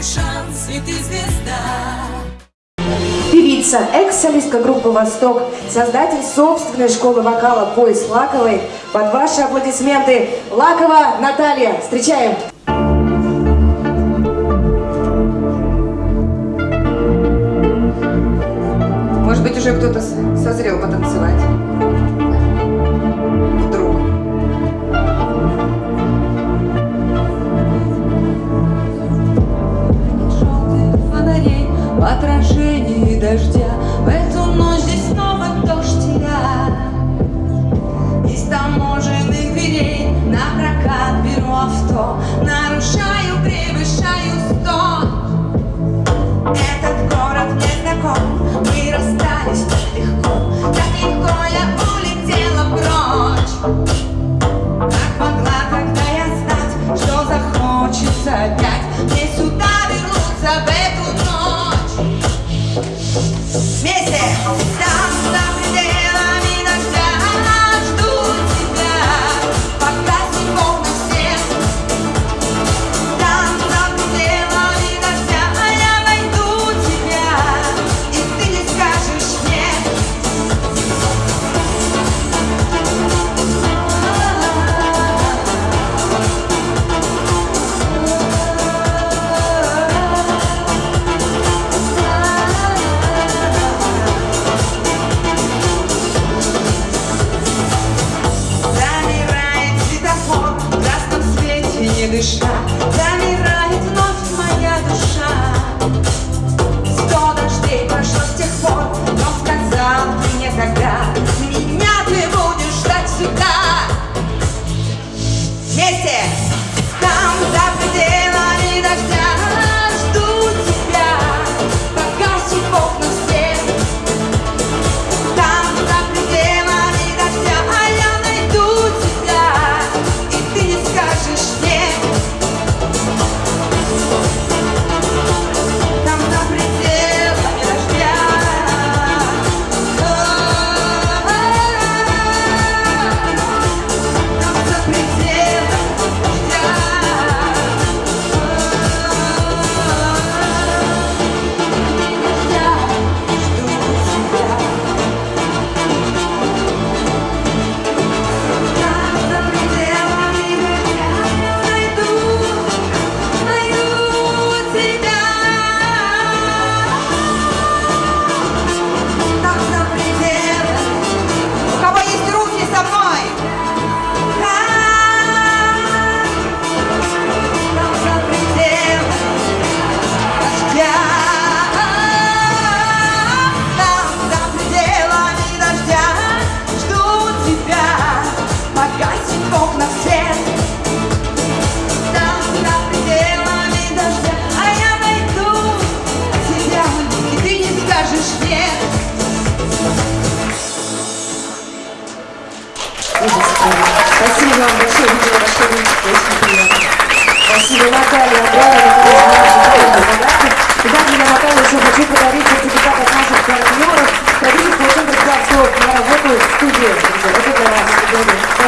твой шанс, и ты звезда. Певица, экс-солистка группы «Восток», создатель собственной школы вокала «Пояс Лаковой». Под ваши аплодисменты Лакова Наталья. Встречаем! Может быть, уже кто-то созрел потанцевать. кто Нарушаю, превышаю Я еще хочу подарить сертификат от наших партнеров. Продюсер Александр что я работаю в студии. Вот это раз.